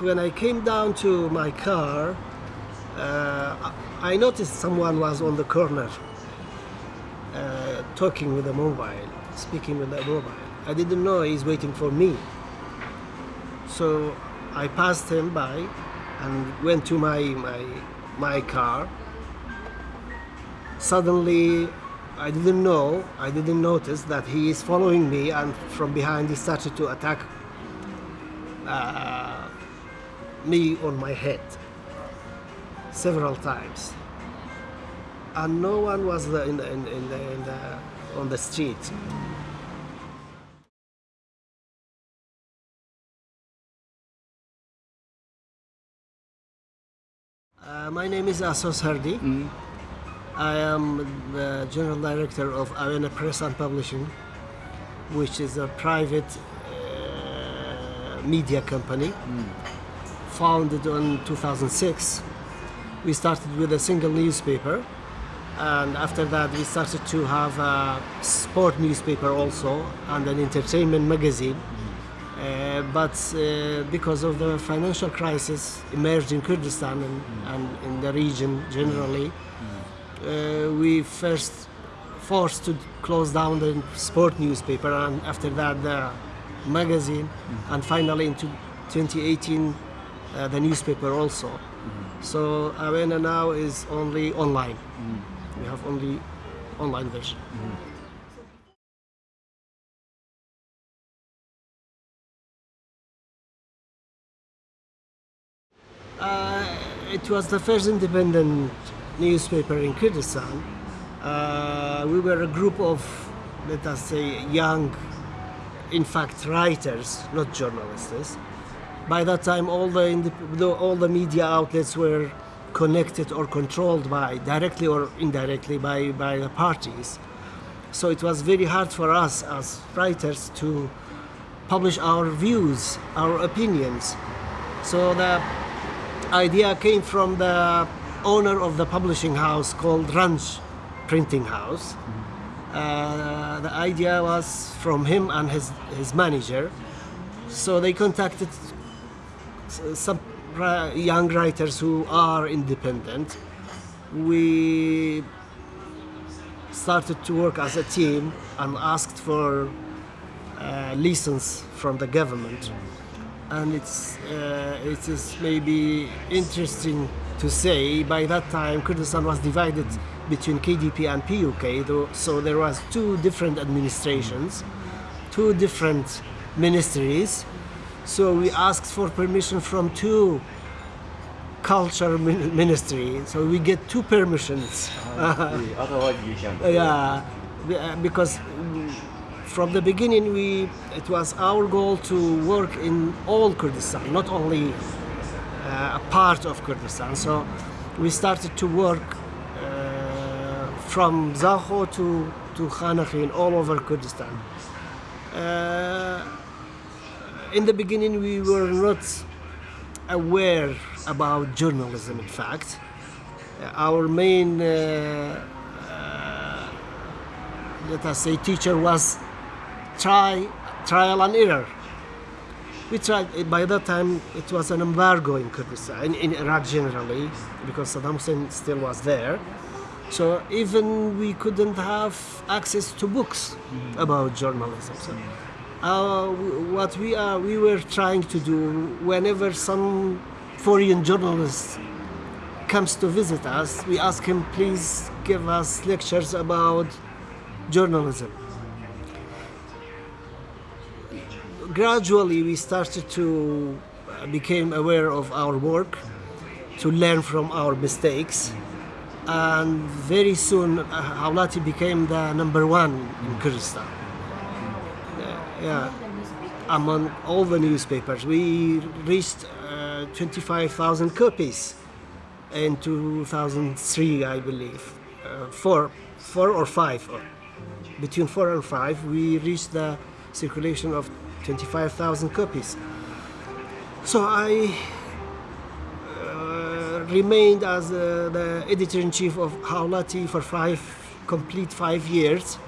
when I came down to my car, uh, I noticed someone was on the corner uh, talking with a mobile, speaking with a mobile. I didn't know he's waiting for me. So I passed him by and went to my, my, my car. Suddenly, I didn't know, I didn't notice that he is following me and from behind he started to attack uh, me on my head several times. And no one was in the, in, in the, in the, on the street. Uh, my name is Asos Hardi. I am the general director of Awena Press and Publishing, which is a private uh, media company founded in 2006. We started with a single newspaper, and after that, we started to have a sport newspaper also and an entertainment magazine. Uh, but uh, because of the financial crisis emerged in Kurdistan and, and in the region generally, uh, we first forced to close down the sport newspaper and after that the magazine and finally in 2018 uh, the newspaper also. So Awena now is only online. We have only online version. Uh, it was the first independent newspaper in Kurdistan. Uh, we were a group of, let us say, young, in fact, writers, not journalists. By that time, all the, all the media outlets were connected or controlled by, directly or indirectly, by, by the parties. So it was very hard for us as writers to publish our views, our opinions. So the idea came from the owner of the publishing house called Ranch Printing House. Uh, the idea was from him and his, his manager. So they contacted some young writers who are independent. We started to work as a team and asked for uh, license from the government and it's uh, it is maybe interesting to say by that time Kurdistan was divided between KDP and PUK though, so there was two different administrations two different ministries so we asked for permission from two culture min- ministry so we get two permissions İyi, Atava geçen. yeah, uh, because from the beginning we it was our goal to work in all Kurdistan, not only uh, a part of Kurdistan. So we started to work uh, from Zakho to to Khanaqin all over Kurdistan. Uh, in the beginning, we were not aware about journalism. In fact, Uh, our main uh, uh, let us say teacher was try trial and error. We tried by that time it was an embargo in kurdistan in, in iraq generally because saddam hussein still was there. So even we couldn't have access to books about journalism. So uh, what we are we were trying to do whenever some foreign journalist comes to visit us, we ask him, please give us lectures about journalism. Gradually, we started to uh, became aware of our work, to learn from our mistakes, and very soon, uh, Hawlati became the number one in Kurdistan. Yeah, among all the newspapers, we reached uh, 25,000 copies in 2003, I believe. Uh, four, four or five, between four and five, we reached the circulation of 25,000 copies. So I uh, remained as uh, the editor-in-chief of Hawlati for five complete five years.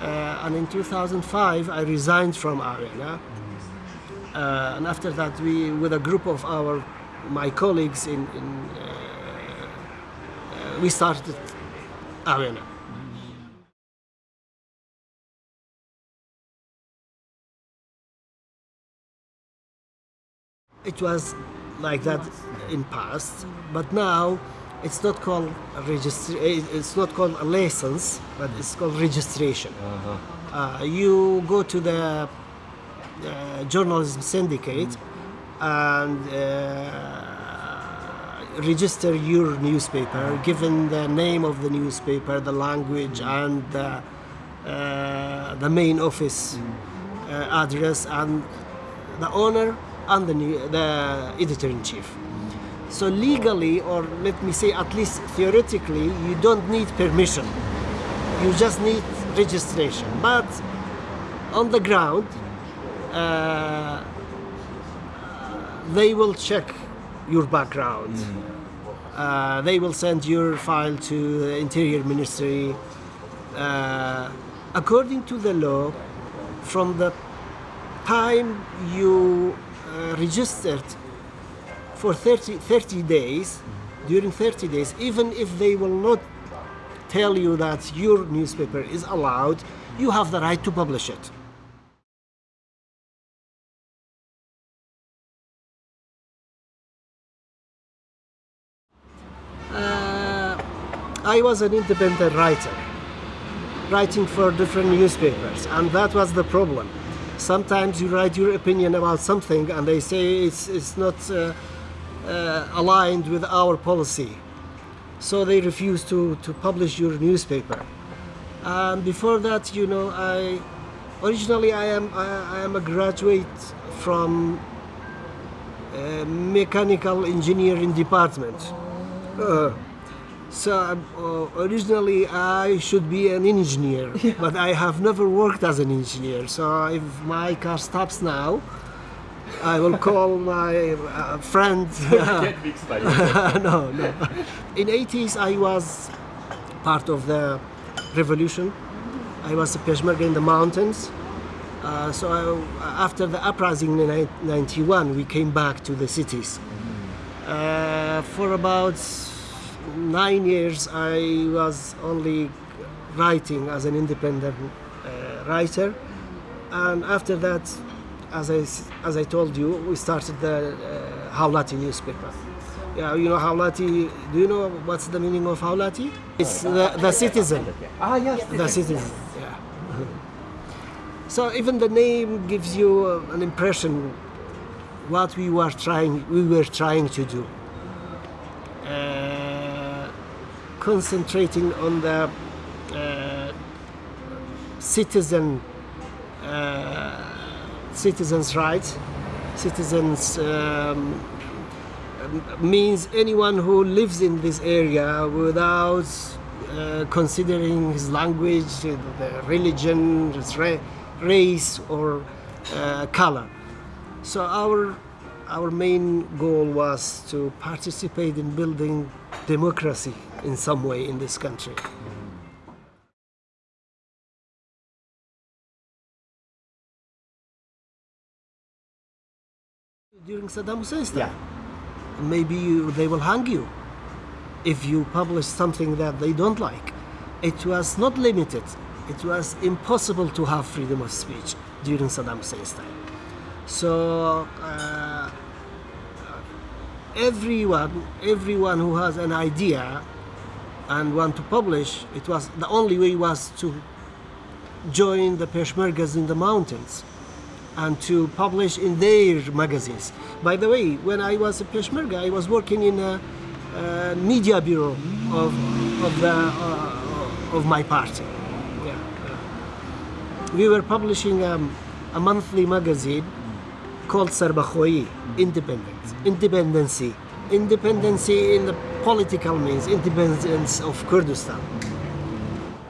Uh, and in 2005, I resigned from Arena Uh, and after that, we, with a group of our my colleagues in, in uh, we started Awena. It was like that in past, but now it's not called a It's not called a license, but it's called registration. Uh, you go to the uh, journalism syndicate and uh, register your newspaper, given the name of the newspaper, the language, and the, uh, the main office uh, address, and the owner and the, new, the editor in chief. So legally, or let me say at least theoretically, you don't need permission. You just need registration. But on the ground, uh, they will check your background. Uh, they will send your file to the Interior Ministry. Uh, according to the law, from the time you uh, registered for 30, 30 days, during 30 days, even if they will not tell you that your newspaper is allowed, you have the right to publish it. Uh, I was an independent writer, writing for different newspapers, and that was the problem. Sometimes you write your opinion about something, and they say it's, it's not uh, uh, aligned with our policy. So they refuse to, to publish your newspaper. And before that, you know, I originally I am I, I am a graduate from uh, mechanical engineering department. Uh, so uh, originally I should be an engineer, but I have never worked as an engineer. So if my car stops now, I will call my uh, friend. Get fixed by no, no. In 80s, I was part of the revolution. I was a Peshmerga in the mountains. Uh, so I, after the uprising in 91, we came back to the cities. Uh, for about nine years, I was only writing as an independent uh, writer, and after that, as I as I told you, we started the uh, Hawlati newspaper. Yeah, you know Hawlati. Do you know what's the meaning of Hawlati? It's the, the citizen. Ah, yes. The citizen. Yeah. So even the name gives you an impression what we were trying we were trying to do. Uh, concentrating on the uh, citizen uh, citizens' rights. Citizens um, means anyone who lives in this area without uh, considering his language, the religion, his ra- race, or uh, color. So our our main goal was to participate in building democracy in some way in this country. During Saddam Hussein's time, Yeah. maybe you, they will hang you if you publish something that they don't like. It was not limited. It was impossible to have freedom of speech during Saddam Hussein's time. So uh, everyone, everyone who has an idea and want to publish, it was the only way was to join the Peshmergas in the mountains and to publish in their magazines. By the way, when I was a Peshmerga, I was working in a, uh media bureau of, of, the, uh, of my party. Yeah. We were publishing um, a monthly magazine called Sarbakhoyi, Independent, Independency. Independency in the political means, independence of Kurdistan.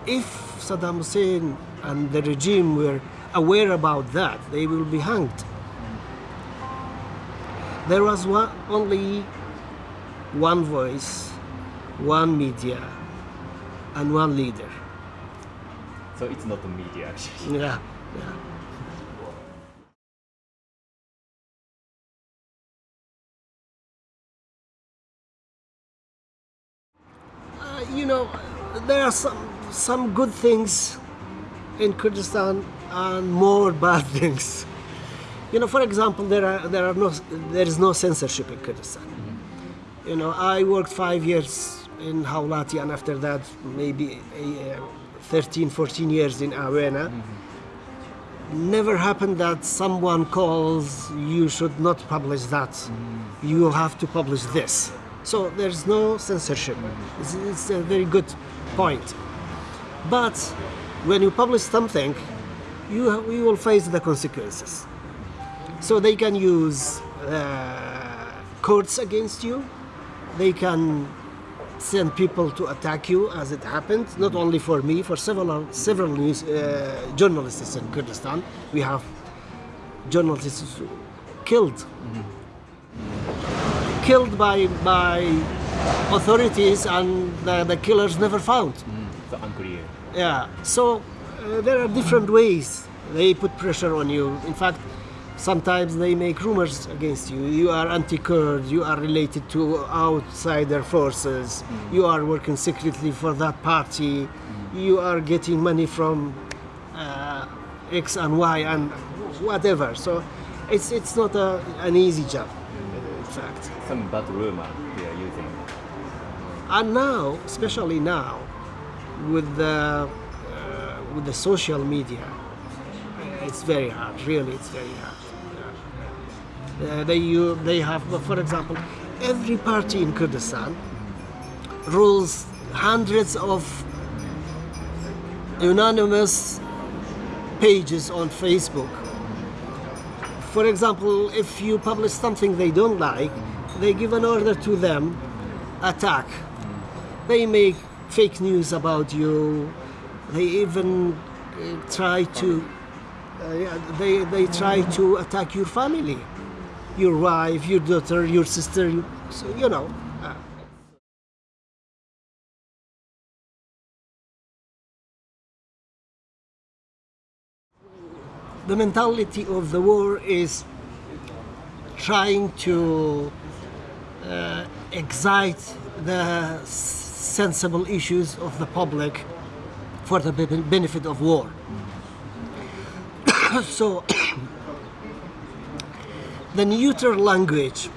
If Saddam Hussein and the regime were aware about that, they will be hanged. There was one, only one voice, one media, and one leader. So it's not the media actually. yeah. yeah. Uh, you know, there are some some good things in Kurdistan and more bad things. You know, for example, there are there are no there is no censorship in Kurdistan. You know, I worked five years in Hawlati and after that maybe uh, 13, 14 years in Awena. Never happened that someone calls you should not publish that. You have to publish this. So there's no censorship. It's, it's a very good point. But when you publish something, you, you will face the consequences. So they can use uh, courts against you. They can send people to attack you, as it happened. Not only for me, for several several news uh, journalists in Kurdistan. We have journalists killed, killed by by authorities, and the, the killers never found. So unclear. Yeah. So uh, there are different ways they put pressure on you. In fact, sometimes they make rumors against you. You are anti-Kurd. You are related to outsider forces. You are working secretly for that party. You are getting money from uh, X and Y and whatever. So it's it's not a, an easy job. In fact. Some bad rumor they are using. And now, especially now, with the uh, with the social media, it's very hard. Really, it's very hard. Uh, they you, they have, for example, every party in Kurdistan rules hundreds of anonymous pages on Facebook. For example, if you publish something they don't like, they give an order to them, attack. They make fake news about you. They even uh, try to uh, they they try to attack your family, your wife, your daughter, your sister. You, so you know. Uh, the mentality of the war is trying to uh, excite the sensible issues of the public for the benefit of war. so, the neutral language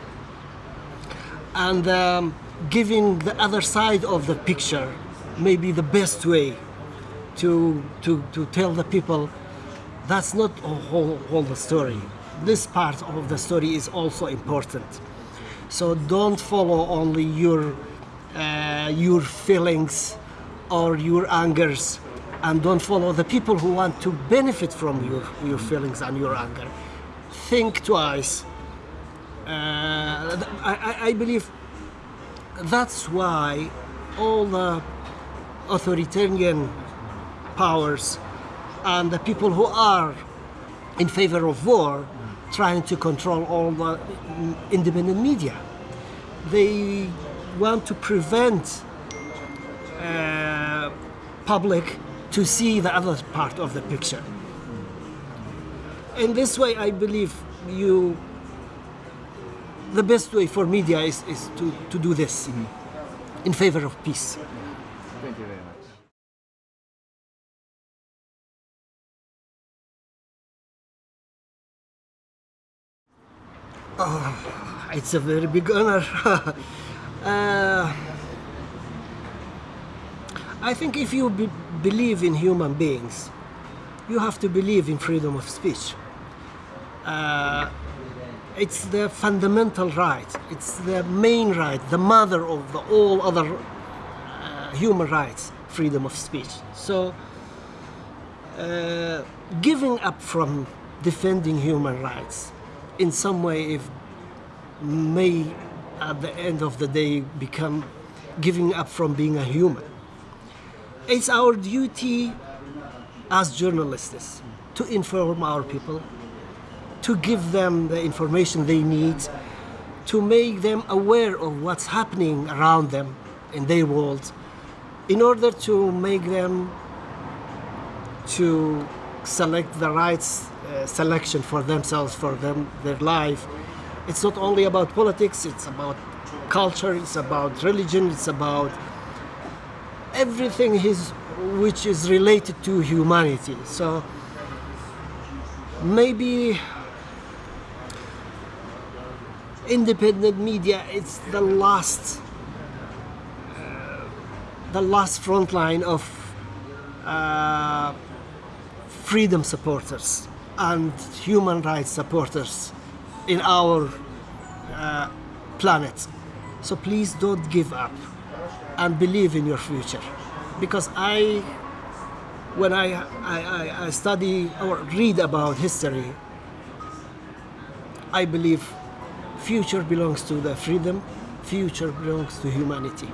and um, giving the other side of the picture may be the best way to, to, to tell the people that's not a whole, whole the story. This part of the story is also important. So don't follow only your uh, your feelings or your angers, and don't follow the people who want to benefit from your your feelings and your anger. Think twice. Uh, I, I- believe that's why all the authoritarian powers and the people who are in favor of war trying to control all the independent media. They want to prevent uh, public to see the other part of the picture. In this way, I believe you. The best way for media is, is to, to do this in favor of peace. Thank you very much. Oh, It's a very big honor. uh, I think if you be- believe in human beings, you have to believe in freedom of speech. Uh, it's the fundamental right. It's the main right, the mother of the, all other uh, human rights, freedom of speech. So, uh, giving up from defending human rights in some way if may at the end of the day become giving up from being a human it's our duty as journalists to inform our people to give them the information they need to make them aware of what's happening around them in their world in order to make them to select the right uh, selection for themselves, for them, their life. It's not only about politics, it's about culture, it's about religion, it's about everything which is related to humanity. So maybe independent media it's the last uh, the last front line of uh, freedom supporters and human rights supporters in our uh, planet so please don't give up and believe in your future because i when i, I, I- I study or read about history I believe future belongs to the freedom, future belongs to humanity.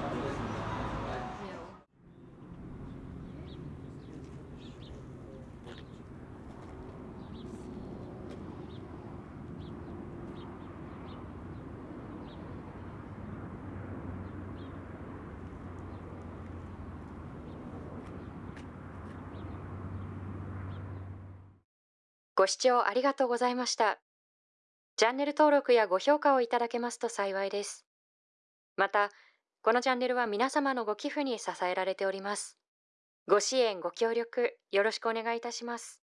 ご視聴ありがとうございました。チャンネル登録やご評価をいただけますと幸いです。また、このチャンネルは皆様のご寄付に支えられております。ご支援、ご協力、よろしくお願いいたします。